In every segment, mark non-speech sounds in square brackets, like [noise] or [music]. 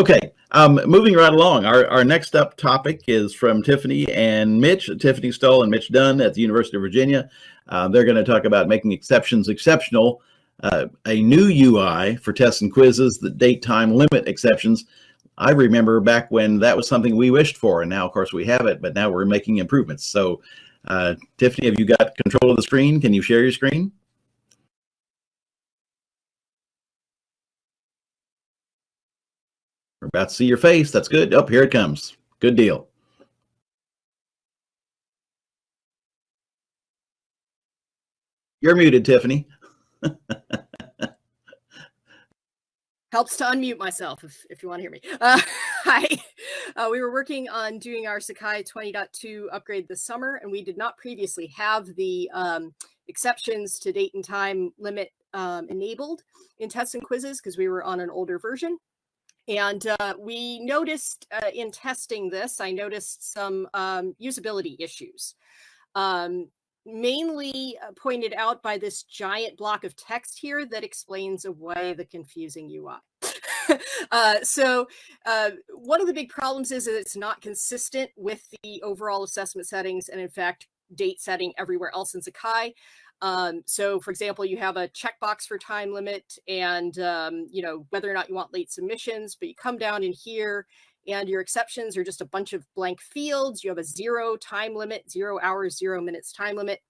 Okay, um, moving right along. Our, our next up topic is from Tiffany and Mitch, Tiffany Stoll and Mitch Dunn at the University of Virginia. Uh, they're going to talk about making exceptions exceptional, uh, a new UI for tests and quizzes, the date time limit exceptions. I remember back when that was something we wished for, and now, of course, we have it, but now we're making improvements. So, uh, Tiffany, have you got control of the screen? Can you share your screen? We're about to see your face. That's good. Up oh, here it comes. Good deal. You're muted, Tiffany. [laughs] Helps to unmute myself if, if you want to hear me. [laughs] Uh, hi. Uh, we were working on doing our Sakai 20.2 upgrade this summer, and we did not previously have the um, exceptions to date and time limit um, enabled in tests and quizzes because we were on an older version. And uh, we noticed uh, in testing this, I noticed some um, usability issues, um, mainly uh, pointed out by this giant block of text here that explains away the confusing UI. [laughs] uh, so uh, one of the big problems is that it's not consistent with the overall assessment settings and in fact date setting everywhere else in Sakai. Um, so for example, you have a checkbox for time limit and, um, you know, whether or not you want late submissions, but you come down in here and your exceptions are just a bunch of blank fields. You have a zero time limit, zero hours, zero minutes time limit.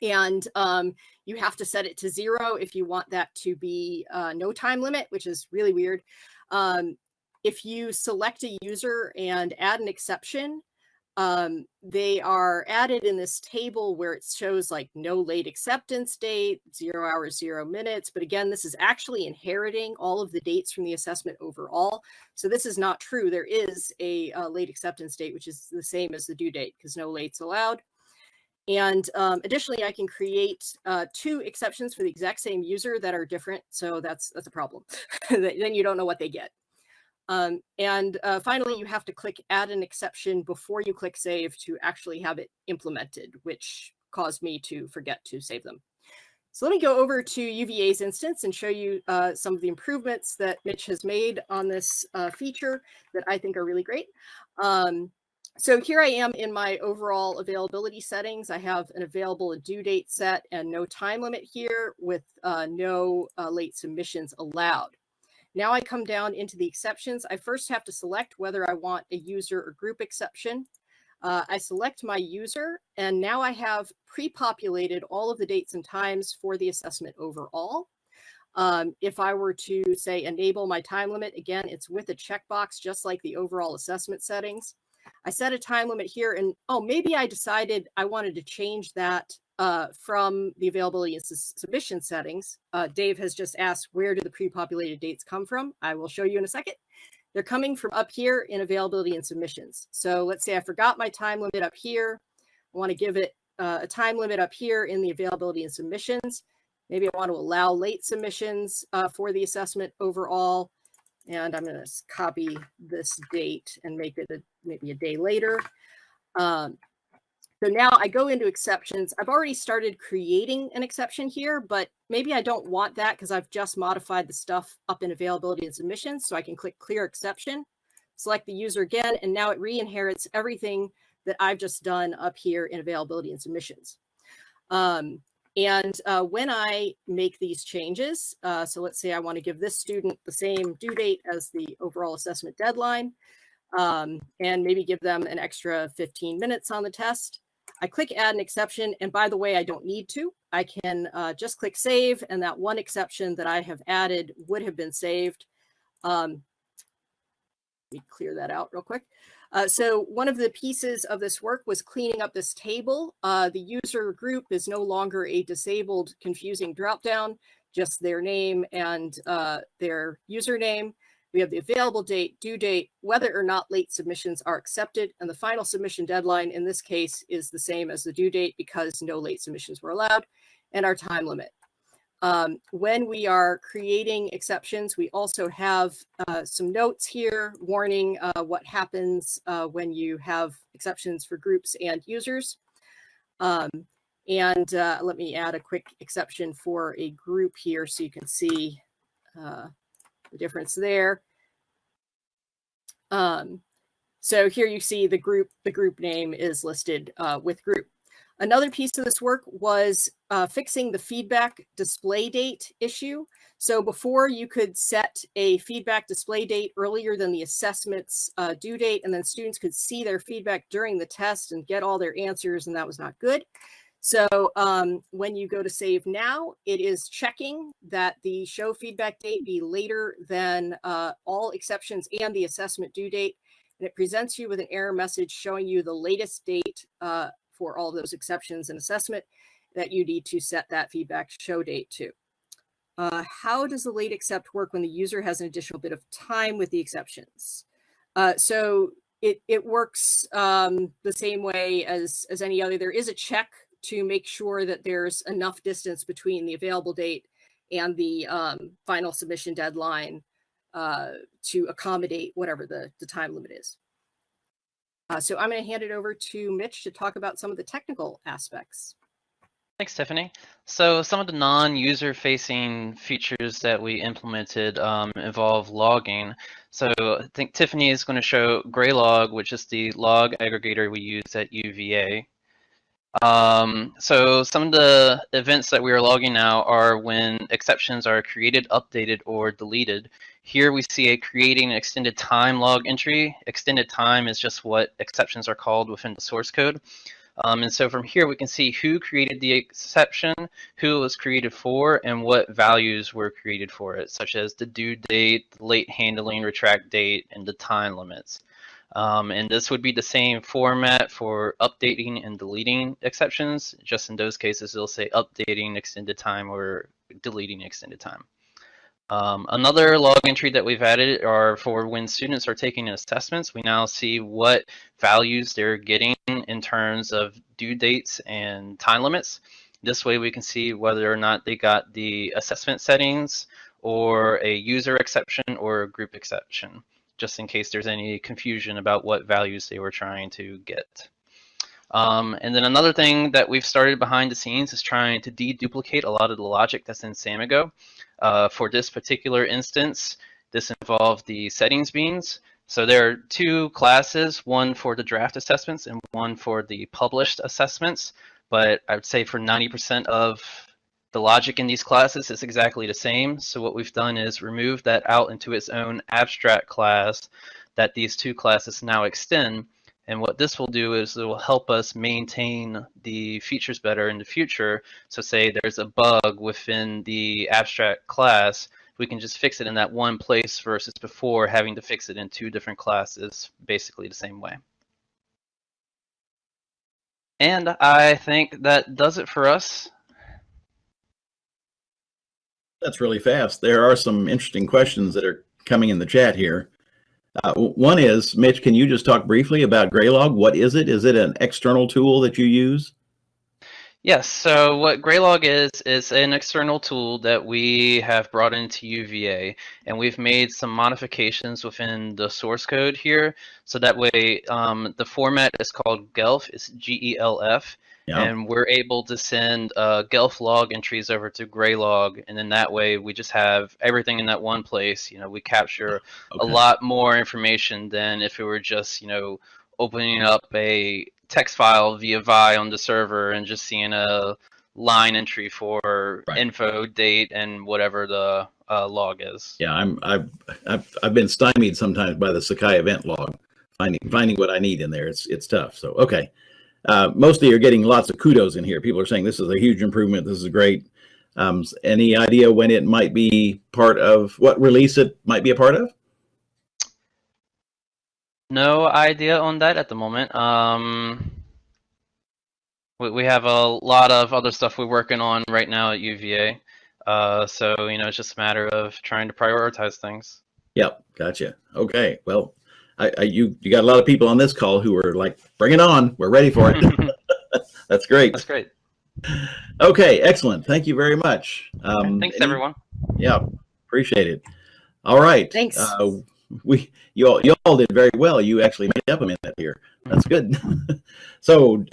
And um, you have to set it to zero if you want that to be uh, no time limit, which is really weird. Um, if you select a user and add an exception, um, they are added in this table where it shows like no late acceptance date, zero hours, zero minutes. But again, this is actually inheriting all of the dates from the assessment overall. So this is not true. There is a, a late acceptance date, which is the same as the due date because no lates allowed. And um, additionally, I can create uh, two exceptions for the exact same user that are different. So that's that's a problem. [laughs] then you don't know what they get. Um, and uh, finally, you have to click add an exception before you click save to actually have it implemented, which caused me to forget to save them. So let me go over to UVA's instance and show you uh, some of the improvements that Mitch has made on this uh, feature that I think are really great. Um, so here I am in my overall availability settings. I have an available due date set and no time limit here with uh, no uh, late submissions allowed. Now I come down into the exceptions. I first have to select whether I want a user or group exception. Uh, I select my user, and now I have pre-populated all of the dates and times for the assessment overall. Um, if I were to say enable my time limit, again, it's with a checkbox, just like the overall assessment settings. I set a time limit here and, oh, maybe I decided I wanted to change that uh, from the availability and submission settings. Uh, Dave has just asked, where do the pre-populated dates come from? I will show you in a second. They're coming from up here in availability and submissions. So let's say I forgot my time limit up here. I want to give it uh, a time limit up here in the availability and submissions. Maybe I want to allow late submissions uh, for the assessment overall. And I'm going to copy this date and make it a, maybe a day later. Um, so now I go into exceptions. I've already started creating an exception here, but maybe I don't want that because I've just modified the stuff up in availability and submissions. So I can click clear exception, select the user again, and now it re-inherits everything that I've just done up here in availability and submissions. Um, and uh, when I make these changes, uh, so let's say I want to give this student the same due date as the overall assessment deadline, um, and maybe give them an extra 15 minutes on the test. I click add an exception. And by the way, I don't need to. I can uh, just click save and that one exception that I have added would have been saved. Um, let me clear that out real quick. Uh, so one of the pieces of this work was cleaning up this table. Uh, the user group is no longer a disabled confusing dropdown, just their name and uh, their username. We have the available date, due date, whether or not late submissions are accepted, and the final submission deadline in this case is the same as the due date because no late submissions were allowed, and our time limit. Um, when we are creating exceptions, we also have uh, some notes here warning uh, what happens uh, when you have exceptions for groups and users. Um, and uh, let me add a quick exception for a group here so you can see uh, the difference there. Um, so here you see the group, the group name is listed uh, with group. Another piece of this work was uh, fixing the feedback display date issue. So before you could set a feedback display date earlier than the assessment's uh, due date, and then students could see their feedback during the test and get all their answers, and that was not good. So um, when you go to save now, it is checking that the show feedback date be later than uh, all exceptions and the assessment due date. And it presents you with an error message showing you the latest date uh, for all those exceptions and assessment that you need to set that feedback show date to. Uh, how does the late accept work when the user has an additional bit of time with the exceptions? Uh, so it, it works um, the same way as, as any other. There is a check to make sure that there's enough distance between the available date and the um, final submission deadline uh, to accommodate whatever the, the time limit is. Uh, so I'm going to hand it over to Mitch to talk about some of the technical aspects. Thanks, Tiffany. So some of the non-user facing features that we implemented um, involve logging. So I think Tiffany is going to show Graylog, which is the log aggregator we use at UVA. Um, so some of the events that we are logging now are when exceptions are created, updated, or deleted. Here we see a creating an extended time log entry. Extended time is just what exceptions are called within the source code. Um, and so from here, we can see who created the exception, who it was created for, and what values were created for it, such as the due date, late handling retract date, and the time limits. Um, and this would be the same format for updating and deleting exceptions. Just in those cases, it'll say updating extended time or deleting extended time. Um, another log entry that we've added are for when students are taking assessments, we now see what values they're getting in terms of due dates and time limits. This way we can see whether or not they got the assessment settings or a user exception or a group exception just in case there's any confusion about what values they were trying to get. Um, and then another thing that we've started behind the scenes is trying to deduplicate a lot of the logic that's in Samigo. Uh, for this particular instance, this involved the settings beans. So there are two classes, one for the draft assessments and one for the published assessments. But I would say for 90% of the logic in these classes is exactly the same. So what we've done is remove that out into its own abstract class that these two classes now extend. And what this will do is it will help us maintain the features better in the future. So say there's a bug within the abstract class, we can just fix it in that one place versus before having to fix it in two different classes, basically the same way. And I think that does it for us. That's really fast. There are some interesting questions that are coming in the chat here. Uh, one is, Mitch, can you just talk briefly about Graylog? What is it? Is it an external tool that you use? Yes, so what Graylog is, is an external tool that we have brought into UVA, and we've made some modifications within the source code here. So that way, um, the format is called GELF, it's G-E-L-F, yeah. And we're able to send uh, Gelf log entries over to Graylog, and then that way we just have everything in that one place. You know, we capture okay. a lot more information than if it were just you know opening up a text file via Vi on the server and just seeing a line entry for right. info, date, and whatever the uh, log is. Yeah, I'm I've, I've I've been stymied sometimes by the Sakai event log, finding finding what I need in there. It's it's tough. So okay uh, mostly you're getting lots of kudos in here. People are saying this is a huge improvement. This is great. Um, any idea when it might be part of what release it might be a part of? No idea on that at the moment. Um, we, we have a lot of other stuff we're working on right now at UVA. Uh, so, you know, it's just a matter of trying to prioritize things. Yep, gotcha. Okay, well, I, I, you you got a lot of people on this call who are like, bring it on, we're ready for it. [laughs] That's great. That's great. Okay, excellent. Thank you very much. Um, Thanks, any, everyone. Yeah, appreciate it. All right. Thanks. Uh, we you all you all did very well. You actually made up a minute here. That's good. [laughs] so